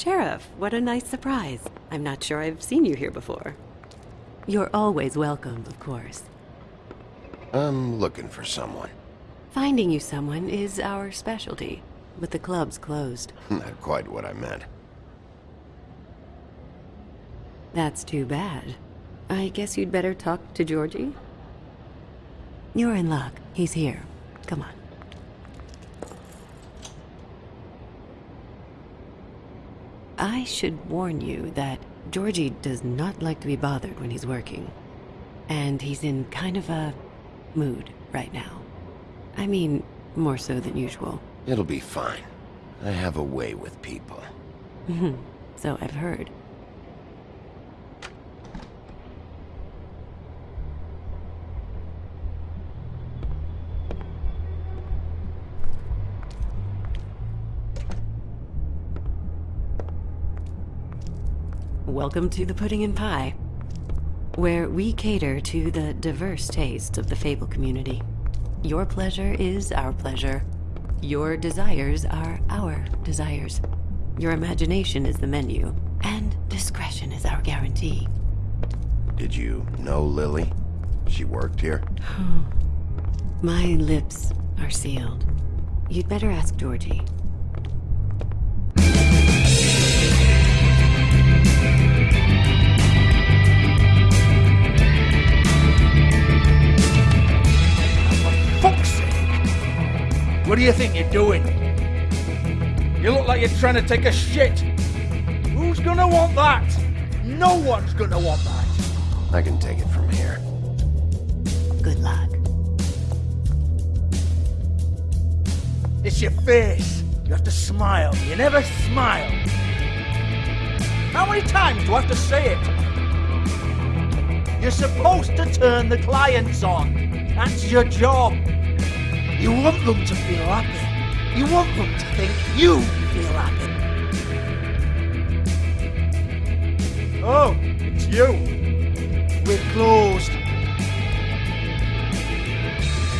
Sheriff, what a nice surprise. I'm not sure I've seen you here before. You're always welcome, of course. I'm looking for someone. Finding you someone is our specialty, but the club's closed. Not quite what I meant. That's too bad. I guess you'd better talk to Georgie? You're in luck. He's here. Come on. I should warn you that Georgie does not like to be bothered when he's working. And he's in kind of a mood right now. I mean, more so than usual. It'll be fine. I have a way with people. Mm-hmm. so I've heard. Welcome to the Pudding and Pie, where we cater to the diverse tastes of the Fable community. Your pleasure is our pleasure. Your desires are our desires. Your imagination is the menu, and discretion is our guarantee. Did you know Lily? She worked here? My lips are sealed. You'd better ask Georgie. What do you think you're doing? You look like you're trying to take a shit. Who's gonna want that? No one's gonna want that. I can take it from here. Good luck. It's your face. You have to smile. You never smile. How many times do I have to say it? You're supposed to turn the clients on. That's your job. You want them to feel happy. You want them to think you feel happy. Oh, it's you. We're closed.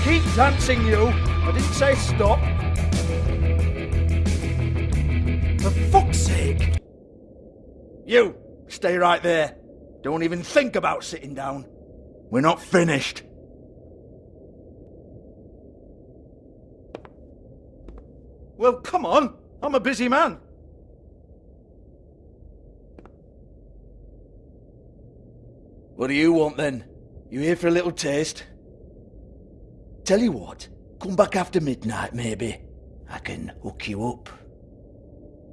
Keep dancing, you. I didn't say stop. For fuck's sake. You, stay right there. Don't even think about sitting down. We're not finished. Well, come on. I'm a busy man. What do you want then? You here for a little taste? Tell you what, come back after midnight maybe. I can hook you up.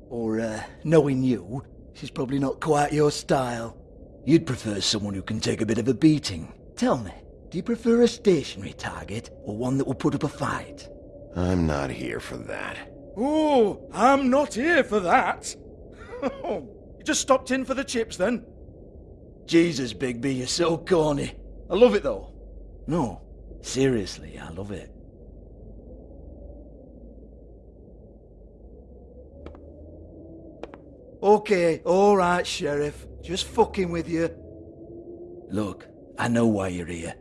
Or, uh, knowing you, she's probably not quite your style. You'd prefer someone who can take a bit of a beating. Tell me, do you prefer a stationary target or one that will put up a fight? I'm not here for that. Oh, I'm not here for that. Oh, you just stopped in for the chips then? Jesus, Bigby, you're so corny. I love it though. No, seriously, I love it. Okay, alright, Sheriff. Just fucking with you. Look, I know why you're here.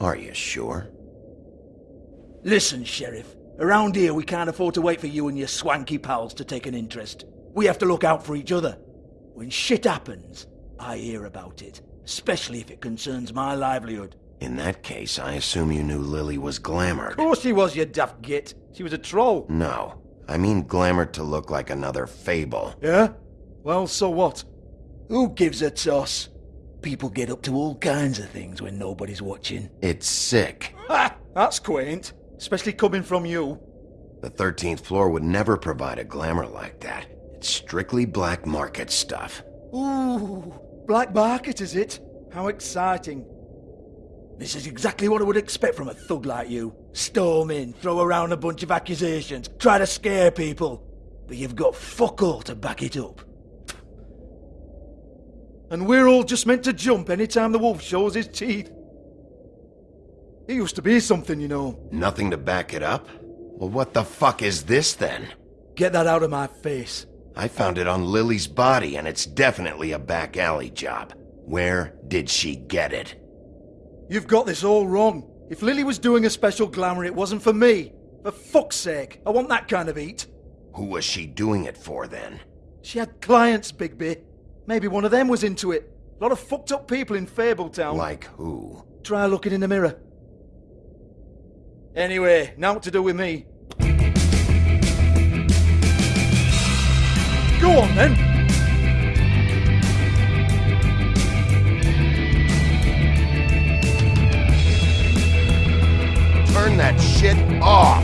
Are you sure? Listen, Sheriff. Around here, we can't afford to wait for you and your swanky pals to take an interest. We have to look out for each other. When shit happens, I hear about it. Especially if it concerns my livelihood. In that case, I assume you knew Lily was glamored. Of course she was, you daft git. She was a troll. No. I mean glamored to look like another fable. Yeah? Well, so what? Who gives a toss? People get up to all kinds of things when nobody's watching. It's sick. Ha! That's quaint. Especially coming from you. The 13th floor would never provide a glamour like that. It's strictly black market stuff. Ooh, black market is it? How exciting. This is exactly what I would expect from a thug like you. Storm in, throw around a bunch of accusations, try to scare people. But you've got fuck all to back it up. And we're all just meant to jump any time the wolf shows his teeth. He used to be something, you know. Nothing to back it up? Well, what the fuck is this then? Get that out of my face. I found it on Lily's body, and it's definitely a back alley job. Where did she get it? You've got this all wrong. If Lily was doing a special glamour, it wasn't for me. For fuck's sake, I want that kind of eat. Who was she doing it for then? She had clients, Bigby. Maybe one of them was into it. A lot of fucked up people in Fabletown. Like who? Try looking in the mirror. Anyway, now what to do with me. Go on then. Turn that shit off!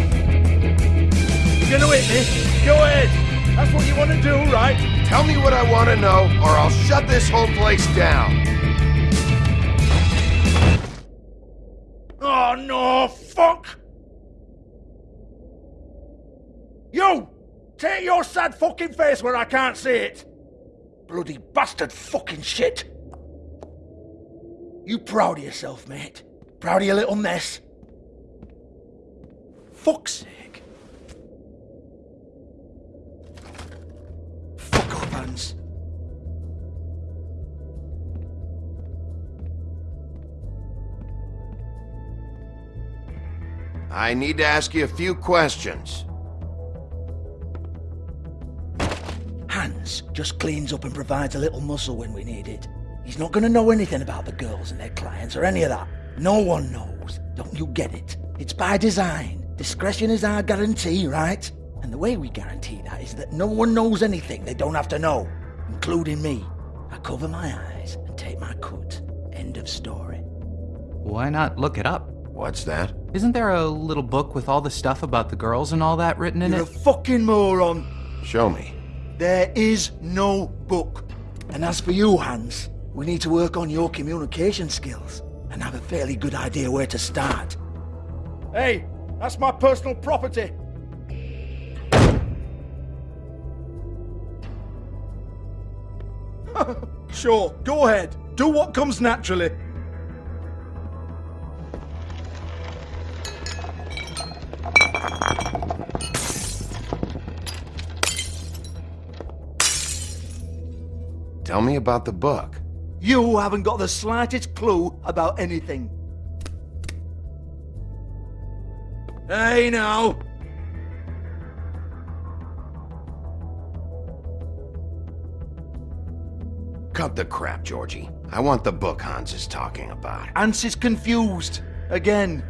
You're gonna hit me? Go ahead. That's what you want to do, right? Tell me what I want to know, or I'll shut this whole place down. Oh no, fuck! You! Take your sad fucking face where I can't see it! Bloody bastard fucking shit! You proud of yourself, mate? Proud of your little mess? Fuck's sake. Fuck off, Hans. I need to ask you a few questions. Hans just cleans up and provides a little muscle when we need it. He's not going to know anything about the girls and their clients or any of that. No one knows. Don't you get it? It's by design. Discretion is our guarantee, right? And the way we guarantee that is that no one knows anything they don't have to know, including me. I cover my eyes and take my cut. End of story. Why not look it up? What's that? Isn't there a little book with all the stuff about the girls and all that written in You're a fucking moron. Show me. There is no book. And as for you, Hans, we need to work on your communication skills and have a fairly good idea where to start. Hey, that's my personal property. sure, go ahead. Do what comes naturally. Tell me about the book. You haven't got the slightest clue about anything. Hey now! Cut the crap, Georgie. I want the book Hans is talking about. Hans is confused. Again.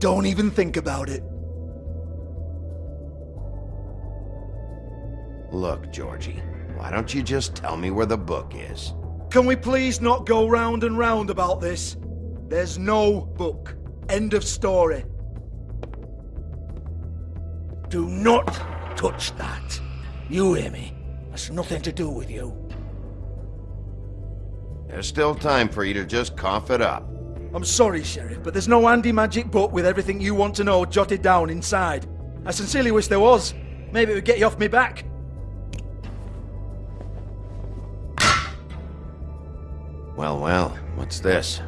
Don't even think about it. Look, Georgie, why don't you just tell me where the book is? Can we please not go round and round about this? There's no book. End of story. Do not touch that. You hear me? That's nothing to do with you. There's still time for you to just cough it up. I'm sorry, Sheriff, but there's no handy magic book with everything you want to know jotted down inside. I sincerely wish there was. Maybe it would get you off me back. Well, well, what's this?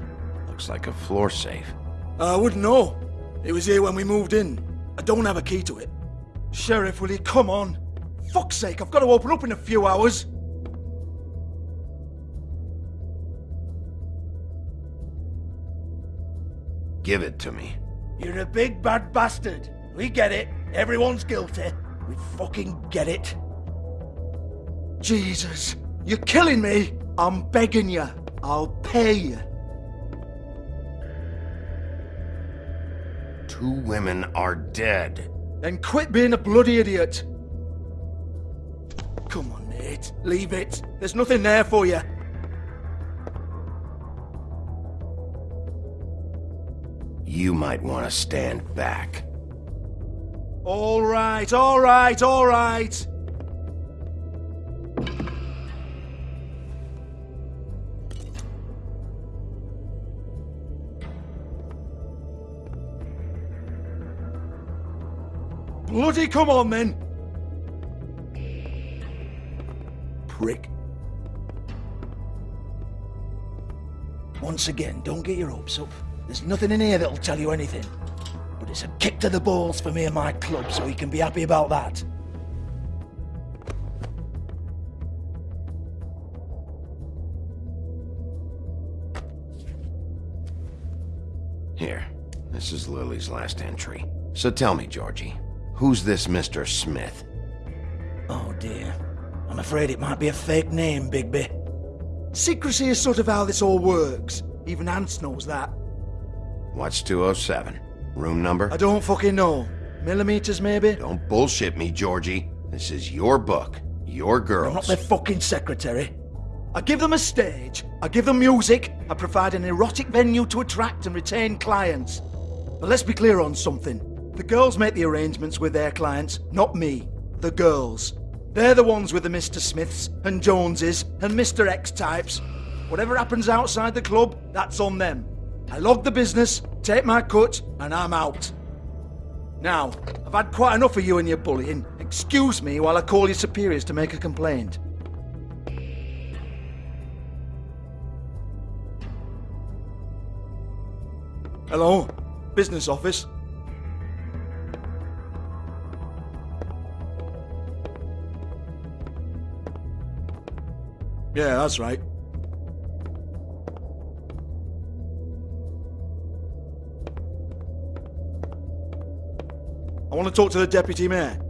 Looks like a floor safe. Uh, I wouldn't know. It was here when we moved in. I don't have a key to it. Sheriff, will you come on? Fuck's sake, I've got to open up in a few hours. Give it to me. You're a big bad bastard. We get it. Everyone's guilty. We fucking get it. Jesus, you're killing me. I'm begging you. I'll pay you. Two women are dead. Then quit being a bloody idiot. Come on, mate. Leave it. There's nothing there for you. You might want to stand back. All right, all right, all right. Bloody come on then. Prick. Once again, don't get your hopes up. There's nothing in here that'll tell you anything. But it's a kick to the balls for me and my club, so you can be happy about that. Here, This is Lily's last entry. So tell me, Georgie, who's this Mr. Smith? Oh dear. I'm afraid it might be a fake name, Bigby. Secrecy is sort of how this all works. Even Hans knows that. What's 207? Room number? I don't fucking know. Millimeters, maybe? Don't bullshit me, Georgie. This is your book. Your girls. I'm not their fucking secretary. I give them a stage, I give them music, I provide an erotic venue to attract and retain clients. But let's be clear on something. The girls make the arrangements with their clients, not me. The girls. They're the ones with the Mr. Smiths and Joneses and Mr. X types. Whatever happens outside the club, that's on them. I log the business, take my cut, and I'm out. Now, I've had quite enough of you and your bullying. Excuse me while I call your superiors to make a complaint. Hello? Business office? Yeah, that's right. I want to talk to the deputy mayor.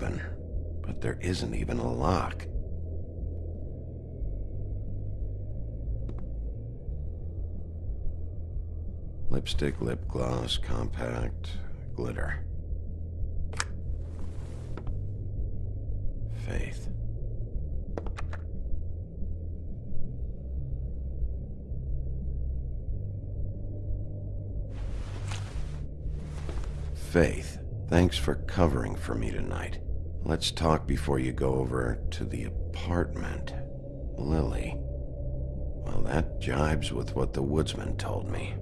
Open, but there isn't even a lock. Lipstick, lip gloss, compact, glitter. Faith. Faith, thanks for covering for me tonight. Let's talk before you go over to the apartment. Lily. Well, that jibes with what the woodsman told me.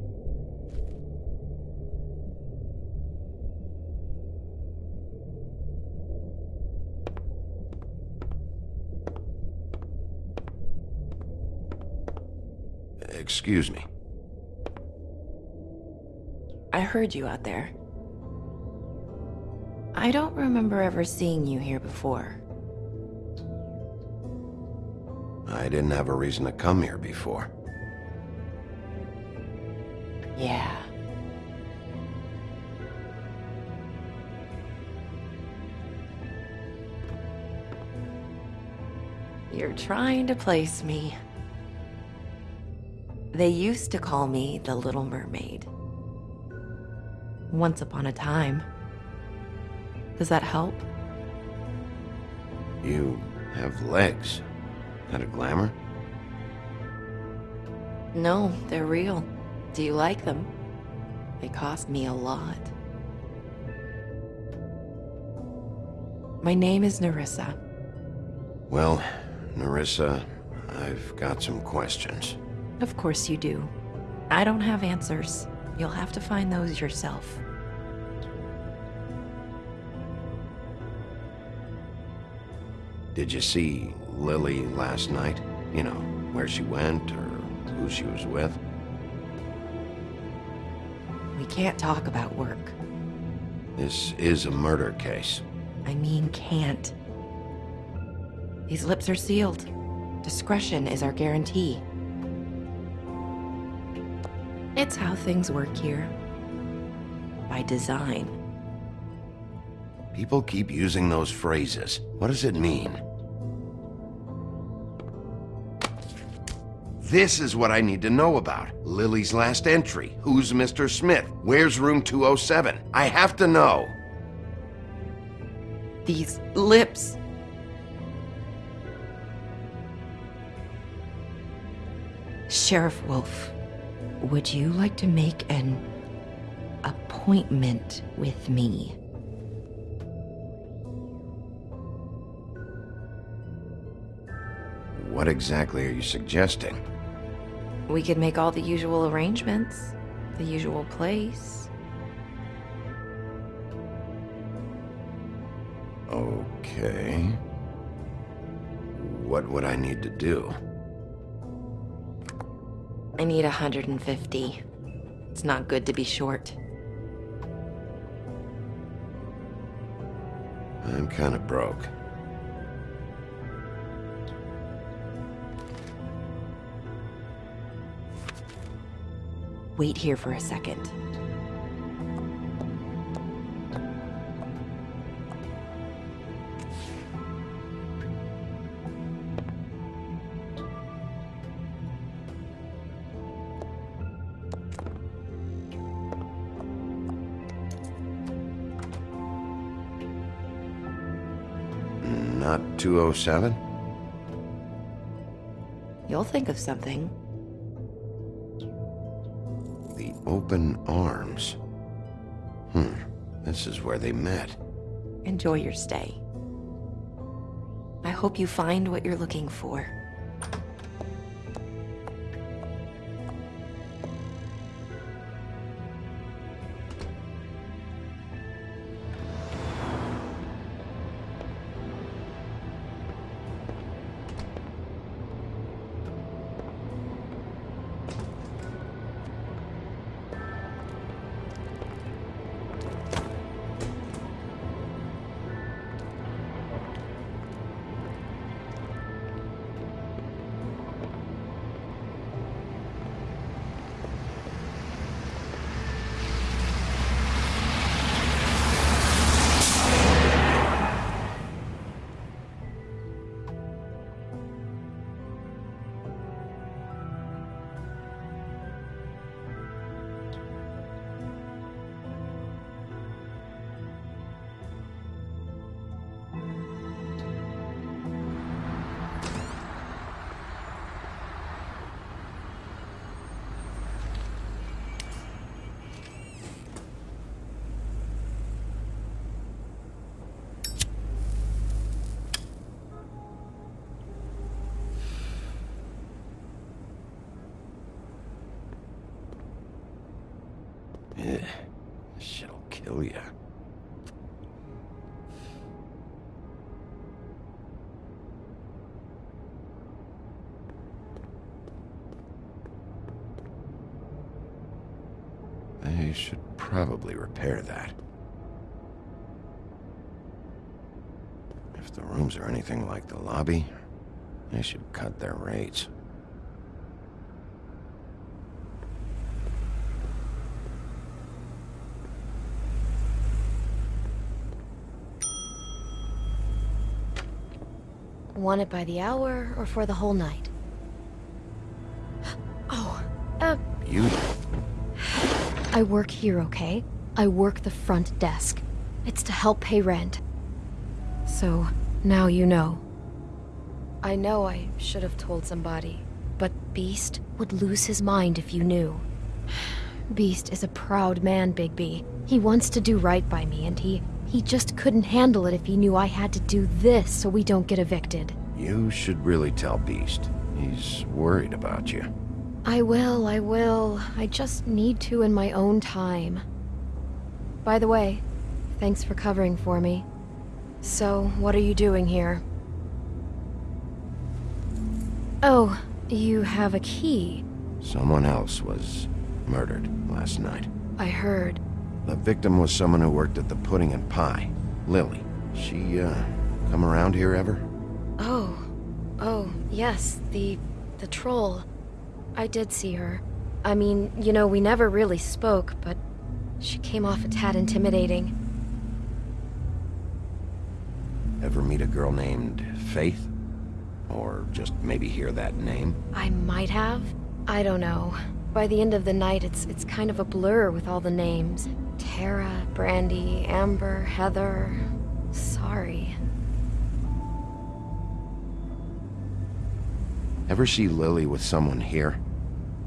Excuse me. I heard you out there. I don't remember ever seeing you here before. I didn't have a reason to come here before. Yeah. You're trying to place me. They used to call me the Little Mermaid. Once upon a time. Does that help? You have legs. That a glamour? No, they're real. Do you like them? They cost me a lot. My name is Nerissa. Well, Nerissa, I've got some questions. Of course you do. I don't have answers. You'll have to find those yourself. Did you see Lily last night? You know, where she went or who she was with? We can't talk about work. This is a murder case. I mean, can't. These lips are sealed. Discretion is our guarantee. It's how things work here. By design. People keep using those phrases. What does it mean? This is what I need to know about. Lily's last entry. Who's Mr. Smith? Where's room 207? I have to know. These lips. Sheriff Wolf, would you like to make an appointment with me? What exactly are you suggesting? We could make all the usual arrangements. the usual place. Okay. What would I need to do? I need 150. It's not good to be short. I'm kind of broke. Wait here for a second. Not 207? You'll think of something. Open arms. Hmm. This is where they met. Enjoy your stay. I hope you find what you're looking for. Ugh. This shit'll kill you. They should probably repair that. If the rooms are anything like the lobby, they should cut their rates. Want it by the hour or for the whole night? Oh, uh, You I work here, okay? I work the front desk. It's to help pay rent. So, now you know. I know I should have told somebody, but Beast would lose his mind if you knew. Beast is a proud man, Bigby. He wants to do right by me, and he he just couldn't handle it if he knew I had to do this so we don't get evicted. You should really tell Beast. He's worried about you. I will, I will. I just need to in my own time. By the way, thanks for covering for me. So, what are you doing here? Oh, you have a key. Someone else was murdered last night. I heard. The victim was someone who worked at the Pudding and Pie. Lily. She, uh, come around here ever? Oh. Oh, yes, the... the troll. I did see her. I mean, you know, we never really spoke, but she came off a tad intimidating. Ever meet a girl named Faith? Or just maybe hear that name? I might have. I don't know. By the end of the night, it's it's kind of a blur with all the names. Tara, Brandy, Amber, Heather. Sorry. Ever see Lily with someone here?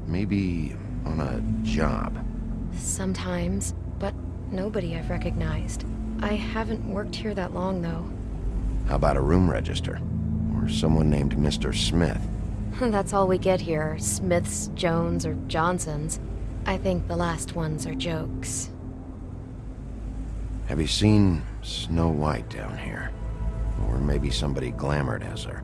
Maybe on a job. Sometimes, but nobody I've recognized. I haven't worked here that long, though. How about a room register? Or someone named Mr. Smith? That's all we get here. Smiths, Jones, or Johnsons. I think the last ones are jokes. Have you seen Snow White down here? Or maybe somebody glamored as her?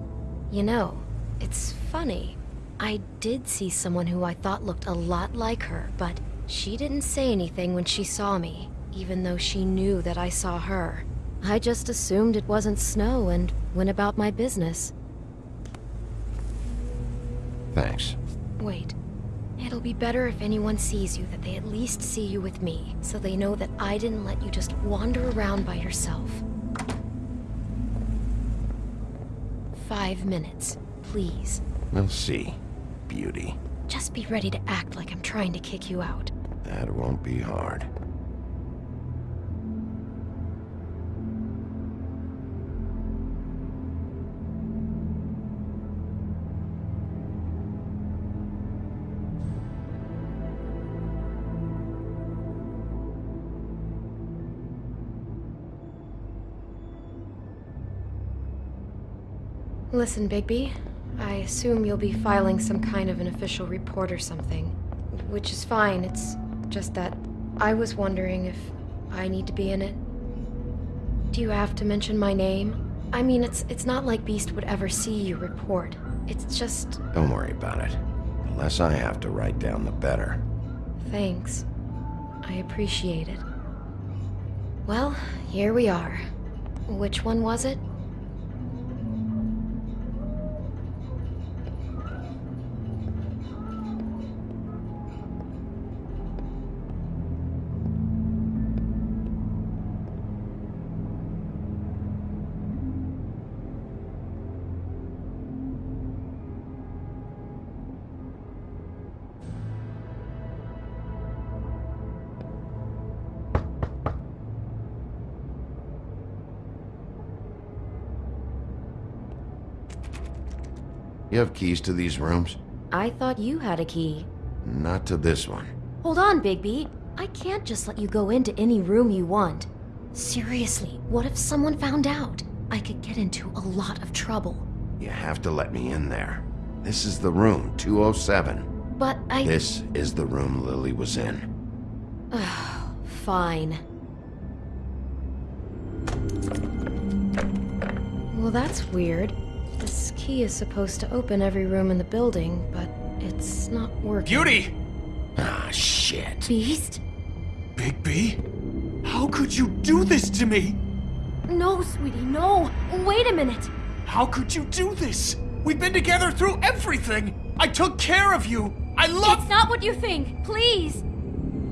You know, it's funny. I did see someone who I thought looked a lot like her, but she didn't say anything when she saw me, even though she knew that I saw her. I just assumed it wasn't Snow and went about my business. Thanks. Wait. It'll be better if anyone sees you that they at least see you with me, so they know that I didn't let you just wander around by yourself. Five minutes, please. We'll see, beauty. Just be ready to act like I'm trying to kick you out. That won't be hard. Listen, Bigby. I assume you'll be filing some kind of an official report or something. Which is fine, it's just that I was wondering if I need to be in it. Do you have to mention my name? I mean, it's it's not like Beast would ever see your report. It's just... Don't worry about it. The less I have to write down, the better. Thanks. I appreciate it. Well, here we are. Which one was it? You have keys to these rooms? I thought you had a key. Not to this one. Hold on, Bigby. I can't just let you go into any room you want. Seriously, what if someone found out? I could get into a lot of trouble. You have to let me in there. This is the room, 207. But I... This is the room Lily was in. Fine. Well, that's weird. Key is supposed to open every room in the building, but it's not working. Beauty! Ah, shit. Beast? Bigby? How could you do this to me? No, sweetie, no! Wait a minute! How could you do this? We've been together through everything! I took care of you! I love- It's not what you think! Please!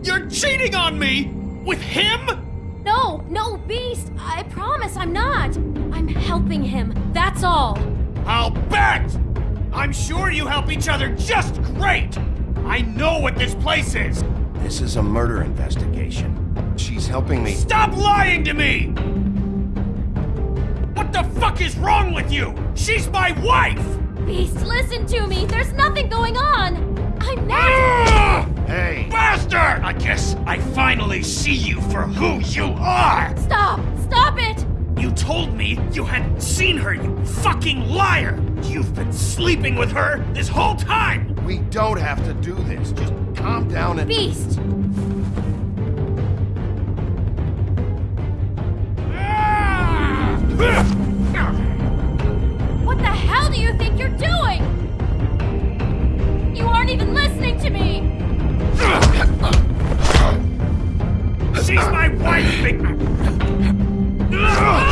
You're cheating on me! With him? No, no, Beast! I promise I'm not! I'm helping him, that's all! I'll bet! I'm sure you help each other just great! I know what this place is! This is a murder investigation. She's helping me. Stop lying to me! What the fuck is wrong with you? She's my wife! Beast, listen to me! There's nothing going on! I'm not- Ah! Hey! Bastard! I guess I finally see you for who you are! Stop! Stop it! You told me you had seen her, you fucking liar! You've been sleeping with her this whole time! We don't have to do this. Just calm down and. Beast! What the hell do you think you're doing? You aren't even listening to me! She's my wife, big. Understand!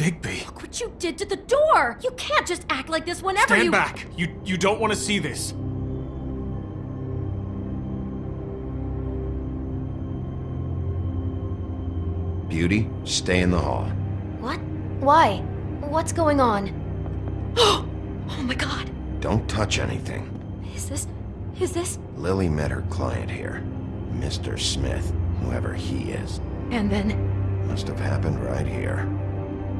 Bigby, Look what you did to the door! You can't just act like this whenever stand you- back. You you don't want to see this. Beauty, stay in the hall. What? Why? What's going on? oh my god! Don't touch anything. Is this... is this... Lily met her client here, Mr. Smith, whoever he is. And then, Must have happened right here.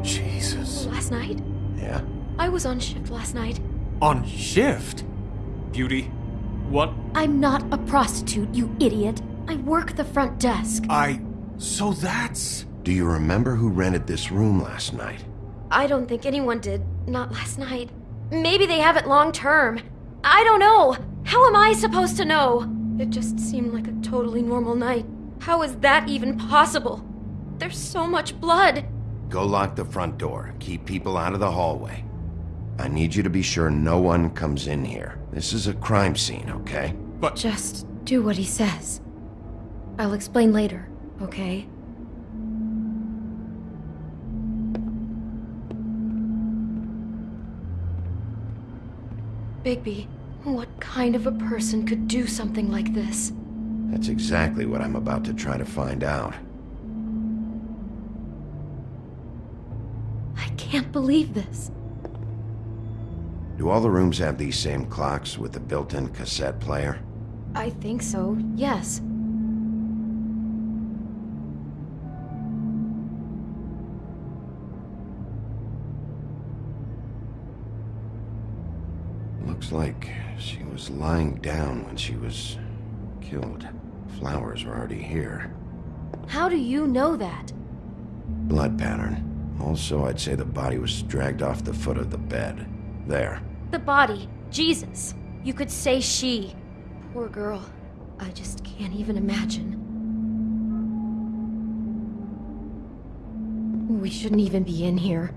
Jesus. last night? Yeah? I was on shift last night. On shift? Beauty, what? I'm not a prostitute, you idiot. I work the front desk. I. So that's. Do you remember who rented this room last night? I don't think anyone did. Not last night. Maybe they have it long term. I don't know. How am I supposed to know? It just seemed like a totally normal night. How is that even possible? There's so much blood. Go lock the front door. Keep people out of the hallway. I need you to be sure no one comes in here. This is a crime scene, okay? But- Just do what he says. I'll explain later, okay? Bigby, what kind of a person could do something like this? That's exactly what I'm about to try to find out. I can't believe this. Do all the rooms have these same clocks with the built-in cassette player? I think so, yes. Looks like she was lying down when she was killed. Flowers were already here. How do you know that? Blood pattern. Also, I'd say the body was dragged off the foot of the bed. There. The body. Jesus. You could say she. Poor girl. I just can't even imagine. We shouldn't even be in here.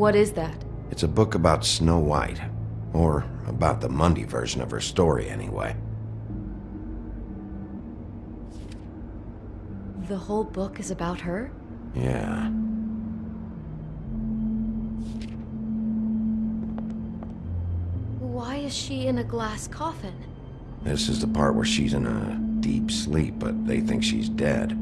What is that? It's a book about Snow White. Or about the Mundy version of her story, anyway. The whole book is about her? Yeah. Why is she in a glass coffin? This is the part where she's in a deep sleep, but they think she's dead.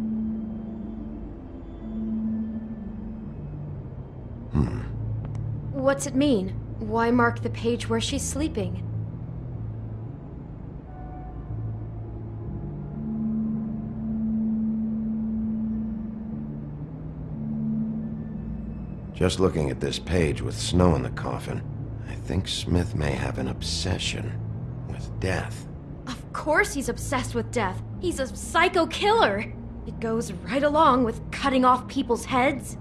What's it mean? Why mark the page where she's sleeping? Just looking at this page with snow in the coffin, I think Smith may have an obsession with death. Of course he's obsessed with death. He's a psycho killer. It goes right along with cutting off people's heads.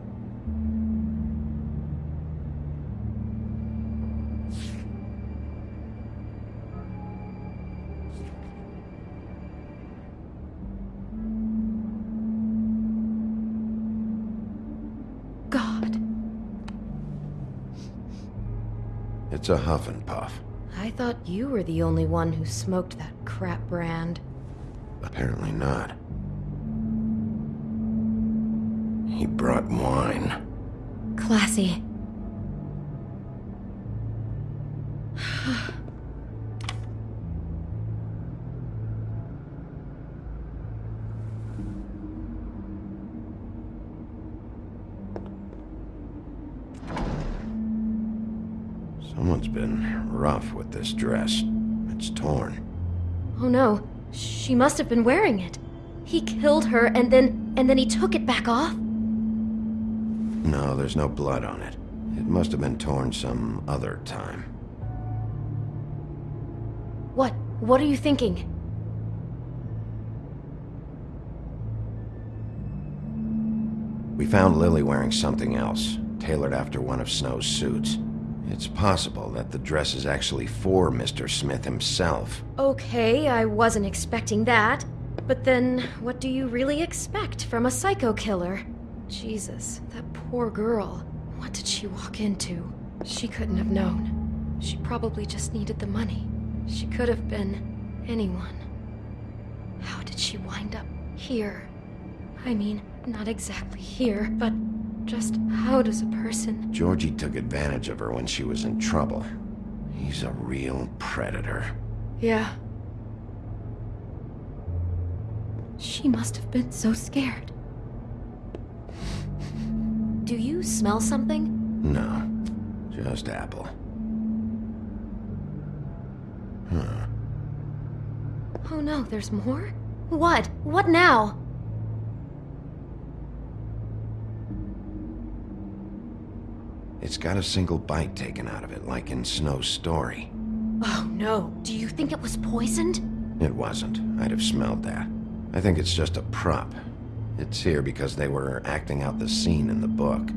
It's a huff and puff. I thought you were the only one who smoked that crap brand. Apparently not. He brought wine. Classy. rough with this dress. It's torn. Oh no. She must have been wearing it. He killed her and then... and then he took it back off? No, there's no blood on it. It must have been torn some other time. What? What are you thinking? We found Lily wearing something else, tailored after one of Snow's suits. It's possible that the dress is actually for Mr. Smith himself. Okay, I wasn't expecting that. But then, what do you really expect from a psycho killer? Jesus, that poor girl. What did she walk into? She couldn't have known. She probably just needed the money. She could have been anyone. How did she wind up here? I mean, not exactly here, but just how does a person. Georgie took advantage of her when she was in trouble. He's a real predator. Yeah. She must have been so scared. Do you smell something? No, just apple. Huh. Oh no, there's more? What? What now? It's got a single bite taken out of it, like in Snow's story. Oh no, do you think it was poisoned? It wasn't. I'd have smelled that. I think it's just a prop. It's here because they were acting out the scene in the book.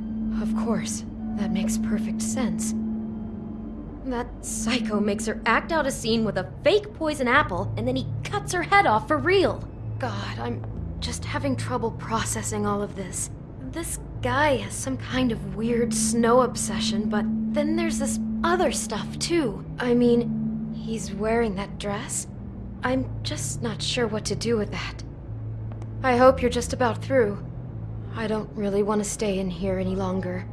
Of course. That makes perfect sense. That psycho makes her act out a scene with a fake poison apple, and then he cuts her head off for real. God, I'm just having trouble processing all of this. This guy has some kind of weird snow obsession, but then there's this other stuff too. I mean, he's wearing that dress. I'm just not sure what to do with that. I hope you're just about through. I don't really want to stay in here any longer.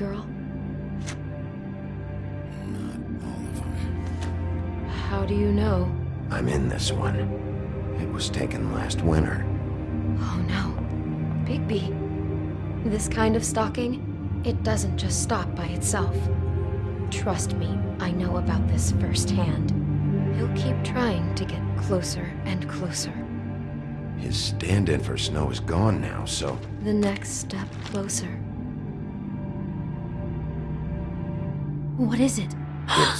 Girl? Not all of them. How do you know? I'm in this one. It was taken last winter. Oh no. Bigby. This kind of stalking, it doesn't just stop by itself. Trust me, I know about this firsthand. He'll keep trying to get closer and closer. His stand-in for Snow is gone now, so... The next step closer. What is it? It's...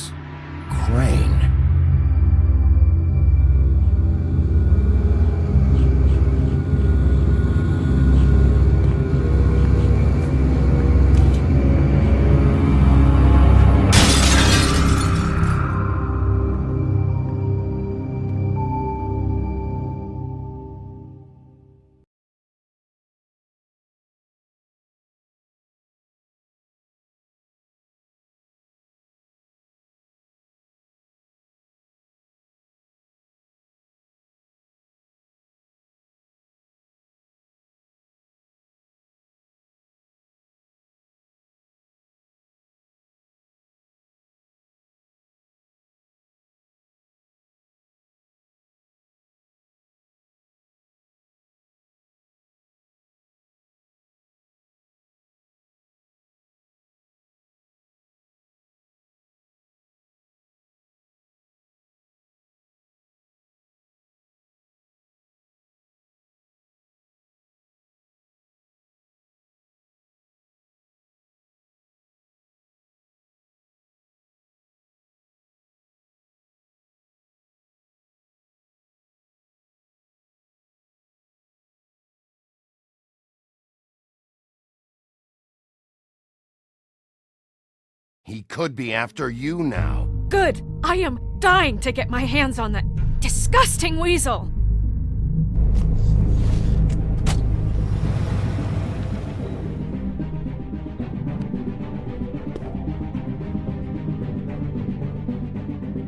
He could be after you now. Good. I am dying to get my hands on that disgusting weasel.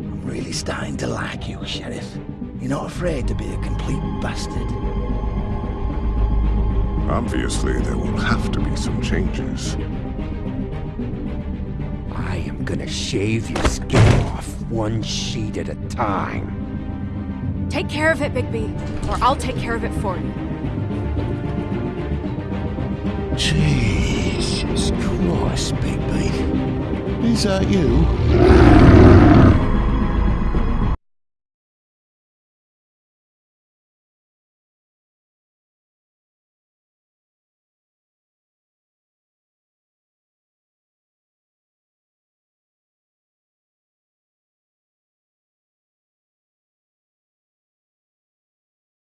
I'm really starting to like you, Sheriff. You're not afraid to be a complete bastard. Obviously, there will have to be some changes. I am gonna shave your skin off one sheet at a time. Take care of it, Bigby, or I'll take care of it for you. Jesus Christ, Bigby. Is that you?